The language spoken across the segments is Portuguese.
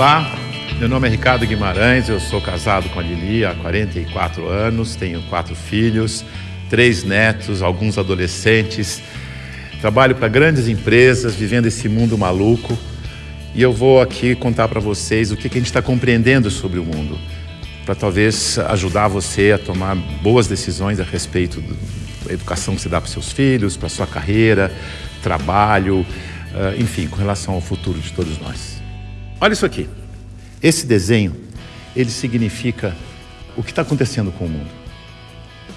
Olá, meu nome é Ricardo Guimarães, eu sou casado com a Lili há 44 anos, tenho quatro filhos, três netos, alguns adolescentes. Trabalho para grandes empresas, vivendo esse mundo maluco. E eu vou aqui contar para vocês o que, que a gente está compreendendo sobre o mundo, para talvez ajudar você a tomar boas decisões a respeito da educação que você dá para seus filhos, para sua carreira, trabalho, ah, enfim, com relação ao futuro de todos nós. Olha isso aqui. Esse desenho, ele significa o que está acontecendo com o mundo.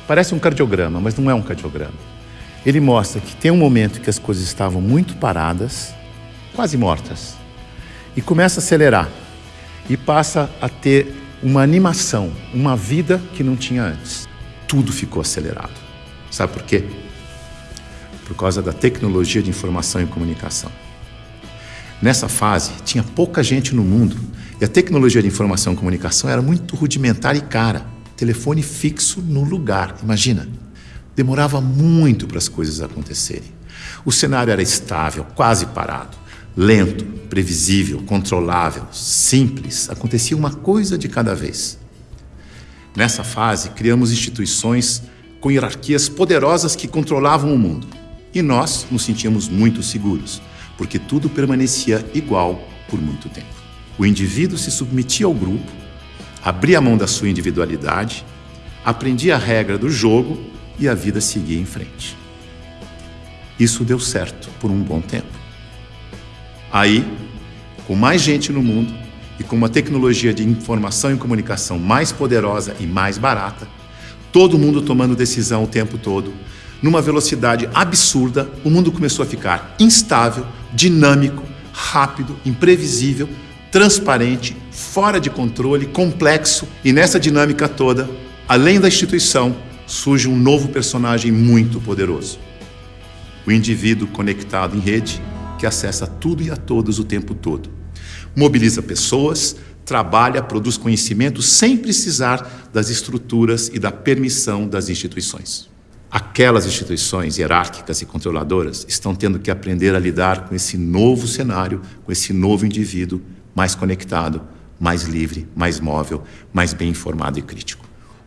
Parece um cardiograma, mas não é um cardiograma. Ele mostra que tem um momento que as coisas estavam muito paradas, quase mortas, e começa a acelerar e passa a ter uma animação, uma vida que não tinha antes. Tudo ficou acelerado. Sabe por quê? Por causa da tecnologia de informação e comunicação. Nessa fase, tinha pouca gente no mundo e a tecnologia de informação e comunicação era muito rudimentar e cara. Telefone fixo no lugar, imagina. Demorava muito para as coisas acontecerem. O cenário era estável, quase parado, lento, previsível, controlável, simples. Acontecia uma coisa de cada vez. Nessa fase, criamos instituições com hierarquias poderosas que controlavam o mundo. E nós nos sentíamos muito seguros, porque tudo permanecia igual por muito tempo. O indivíduo se submetia ao grupo, abria a mão da sua individualidade, aprendia a regra do jogo e a vida seguia em frente. Isso deu certo por um bom tempo. Aí, com mais gente no mundo e com uma tecnologia de informação e comunicação mais poderosa e mais barata, todo mundo tomando decisão o tempo todo, numa velocidade absurda, o mundo começou a ficar instável, dinâmico, rápido, imprevisível, transparente, fora de controle, complexo e nessa dinâmica toda, além da instituição, surge um novo personagem muito poderoso. O indivíduo conectado em rede que acessa tudo e a todos o tempo todo. Mobiliza pessoas, trabalha, produz conhecimento sem precisar das estruturas e da permissão das instituições. Aquelas instituições hierárquicas e controladoras estão tendo que aprender a lidar com esse novo cenário, com esse novo indivíduo mais conectado, mais livre, mais móvel, mais bem informado e crítico.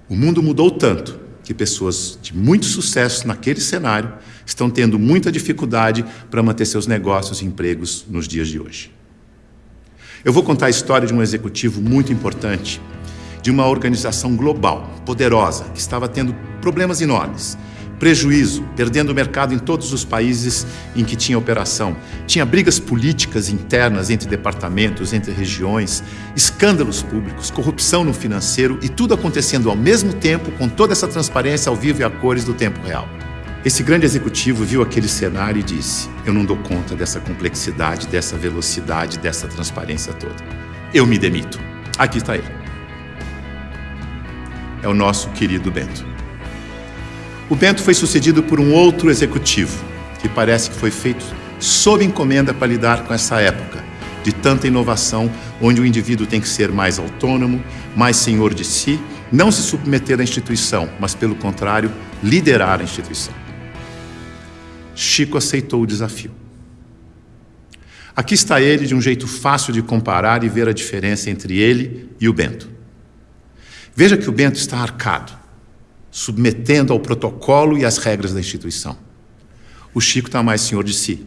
O mundo mudou tanto que pessoas de muito sucesso naquele cenário estão tendo muita dificuldade para manter seus negócios e empregos nos dias de hoje. Eu vou contar a história de um executivo muito importante, de uma organização global, poderosa, que estava tendo problemas enormes, prejuízo, perdendo o mercado em todos os países em que tinha operação. Tinha brigas políticas internas entre departamentos, entre regiões, escândalos públicos, corrupção no financeiro e tudo acontecendo ao mesmo tempo com toda essa transparência ao vivo e a cores do tempo real. Esse grande executivo viu aquele cenário e disse: Eu não dou conta dessa complexidade, dessa velocidade, dessa transparência toda. Eu me demito. Aqui está ele. É o nosso querido Bento. O Bento foi sucedido por um outro executivo, que parece que foi feito sob encomenda para lidar com essa época de tanta inovação, onde o indivíduo tem que ser mais autônomo, mais senhor de si, não se submeter à instituição, mas, pelo contrário, liderar a instituição. Chico aceitou o desafio. Aqui está ele de um jeito fácil de comparar e ver a diferença entre ele e o Bento. Veja que o Bento está arcado submetendo ao protocolo e às regras da instituição. O Chico está mais senhor de si.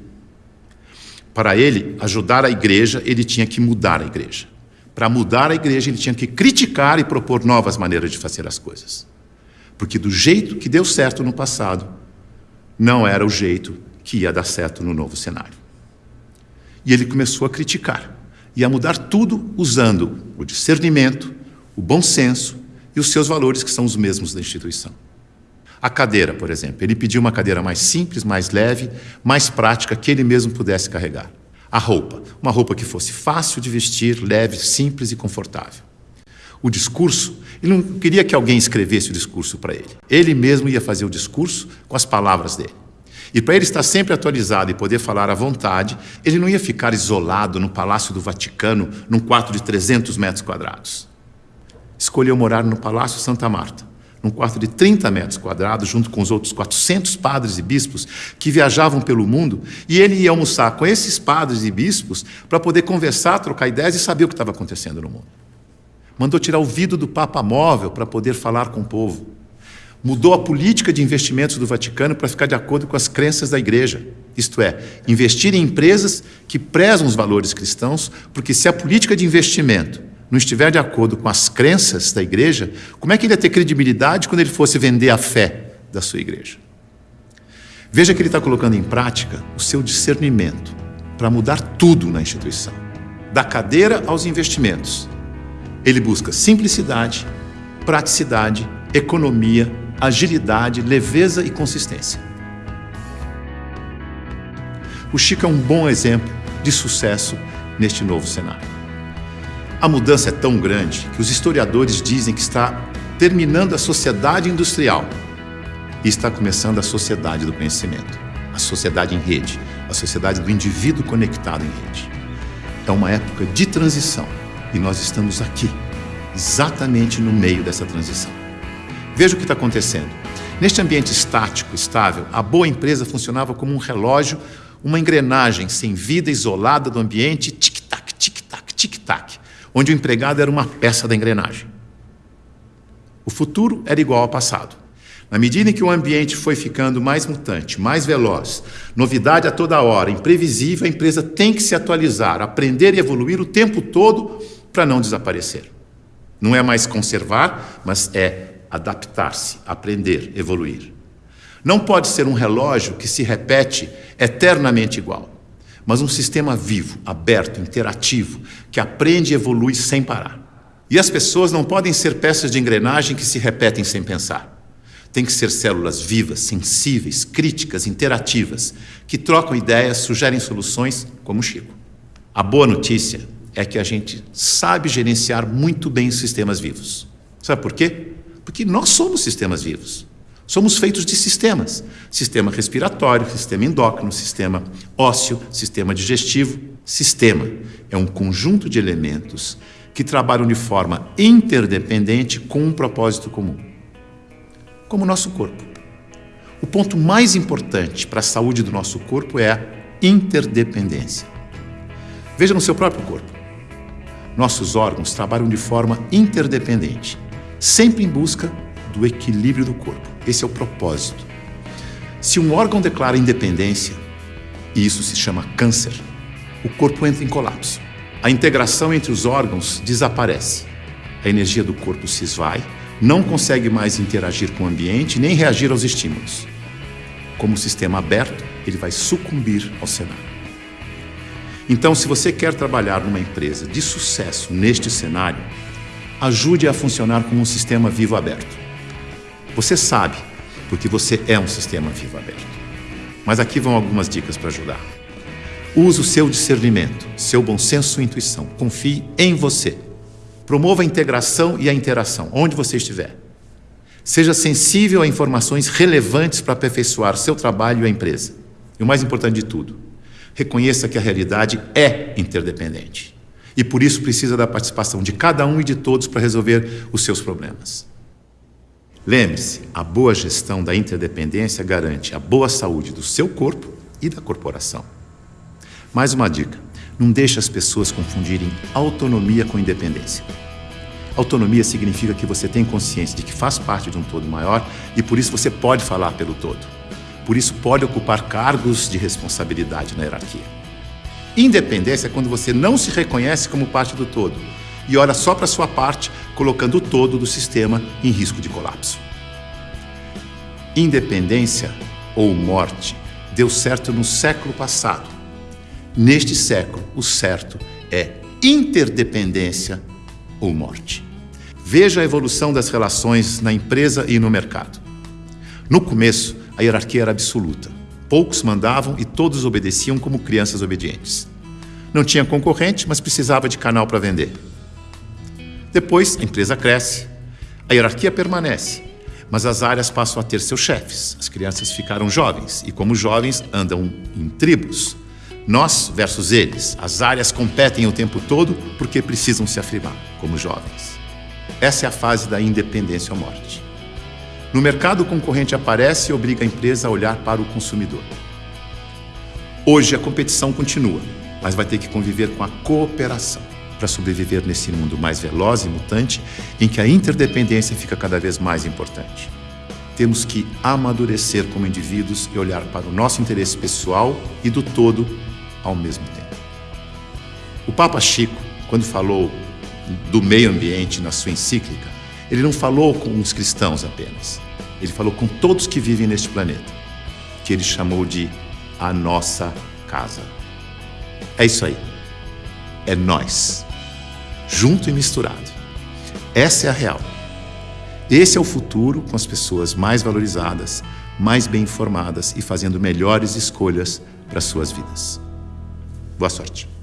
Para ele ajudar a igreja, ele tinha que mudar a igreja. Para mudar a igreja, ele tinha que criticar e propor novas maneiras de fazer as coisas. Porque do jeito que deu certo no passado, não era o jeito que ia dar certo no novo cenário. E ele começou a criticar e a mudar tudo usando o discernimento, o bom senso e os seus valores, que são os mesmos da instituição. A cadeira, por exemplo, ele pediu uma cadeira mais simples, mais leve, mais prática, que ele mesmo pudesse carregar. A roupa, uma roupa que fosse fácil de vestir, leve, simples e confortável. O discurso, ele não queria que alguém escrevesse o discurso para ele. Ele mesmo ia fazer o discurso com as palavras dele. E para ele estar sempre atualizado e poder falar à vontade, ele não ia ficar isolado no Palácio do Vaticano, num quarto de 300 metros quadrados escolheu morar no Palácio Santa Marta, num quarto de 30 metros quadrados, junto com os outros 400 padres e bispos que viajavam pelo mundo, e ele ia almoçar com esses padres e bispos para poder conversar, trocar ideias e saber o que estava acontecendo no mundo. Mandou tirar o vidro do Papa Móvel para poder falar com o povo. Mudou a política de investimentos do Vaticano para ficar de acordo com as crenças da Igreja. Isto é, investir em empresas que prezam os valores cristãos, porque se a política de investimento não estiver de acordo com as crenças da igreja, como é que ele ia ter credibilidade quando ele fosse vender a fé da sua igreja? Veja que ele está colocando em prática o seu discernimento para mudar tudo na instituição, da cadeira aos investimentos. Ele busca simplicidade, praticidade, economia, agilidade, leveza e consistência. O Chico é um bom exemplo de sucesso neste novo cenário. A mudança é tão grande que os historiadores dizem que está terminando a sociedade industrial e está começando a sociedade do conhecimento, a sociedade em rede, a sociedade do indivíduo conectado em rede. É uma época de transição e nós estamos aqui, exatamente no meio dessa transição. Veja o que está acontecendo. Neste ambiente estático, estável, a boa empresa funcionava como um relógio, uma engrenagem sem vida, isolada do ambiente, onde o empregado era uma peça da engrenagem. O futuro era igual ao passado. Na medida em que o ambiente foi ficando mais mutante, mais veloz, novidade a toda hora, imprevisível, a empresa tem que se atualizar, aprender e evoluir o tempo todo para não desaparecer. Não é mais conservar, mas é adaptar-se, aprender, evoluir. Não pode ser um relógio que se repete eternamente igual mas um sistema vivo, aberto, interativo, que aprende e evolui sem parar. E as pessoas não podem ser peças de engrenagem que se repetem sem pensar. Tem que ser células vivas, sensíveis, críticas, interativas, que trocam ideias, sugerem soluções, como o Chico. A boa notícia é que a gente sabe gerenciar muito bem os sistemas vivos. Sabe por quê? Porque nós somos sistemas vivos. Somos feitos de sistemas: sistema respiratório, sistema endócrino, sistema ósseo, sistema digestivo. Sistema é um conjunto de elementos que trabalham de forma interdependente com um propósito comum. Como o nosso corpo. O ponto mais importante para a saúde do nosso corpo é a interdependência. Veja no seu próprio corpo. Nossos órgãos trabalham de forma interdependente, sempre em busca do equilíbrio do corpo. Esse é o propósito. Se um órgão declara independência, e isso se chama câncer, o corpo entra em colapso. A integração entre os órgãos desaparece. A energia do corpo se esvai, não consegue mais interagir com o ambiente nem reagir aos estímulos. Como sistema aberto, ele vai sucumbir ao cenário. Então, se você quer trabalhar numa empresa de sucesso neste cenário, ajude a funcionar como um sistema vivo aberto. Você sabe, porque você é um sistema vivo aberto. Mas aqui vão algumas dicas para ajudar. Use o seu discernimento, seu bom senso e intuição. Confie em você. Promova a integração e a interação, onde você estiver. Seja sensível a informações relevantes para aperfeiçoar seu trabalho e a empresa. E o mais importante de tudo, reconheça que a realidade é interdependente. E por isso precisa da participação de cada um e de todos para resolver os seus problemas. Lembre-se, a boa gestão da interdependência garante a boa saúde do seu corpo e da corporação. Mais uma dica: não deixe as pessoas confundirem autonomia com independência. Autonomia significa que você tem consciência de que faz parte de um todo maior e por isso você pode falar pelo todo. Por isso pode ocupar cargos de responsabilidade na hierarquia. Independência é quando você não se reconhece como parte do todo e olha só para sua parte, colocando o todo do sistema em risco de colapso. Independência ou morte deu certo no século passado. Neste século, o certo é interdependência ou morte. Veja a evolução das relações na empresa e no mercado. No começo, a hierarquia era absoluta. Poucos mandavam e todos obedeciam como crianças obedientes. Não tinha concorrente, mas precisava de canal para vender. Depois, a empresa cresce, a hierarquia permanece, mas as áreas passam a ter seus chefes. As crianças ficaram jovens e, como jovens, andam em tribos. Nós versus eles. As áreas competem o tempo todo porque precisam se afirmar como jovens. Essa é a fase da independência ou morte. No mercado, o concorrente aparece e obriga a empresa a olhar para o consumidor. Hoje, a competição continua, mas vai ter que conviver com a cooperação para sobreviver nesse mundo mais veloz e mutante em que a interdependência fica cada vez mais importante. Temos que amadurecer como indivíduos e olhar para o nosso interesse pessoal e do todo ao mesmo tempo. O Papa Chico, quando falou do meio ambiente na sua encíclica, ele não falou com os cristãos apenas. Ele falou com todos que vivem neste planeta, que ele chamou de a nossa casa. É isso aí. É nós, junto e misturado. Essa é a real. Esse é o futuro com as pessoas mais valorizadas, mais bem informadas e fazendo melhores escolhas para suas vidas. Boa sorte.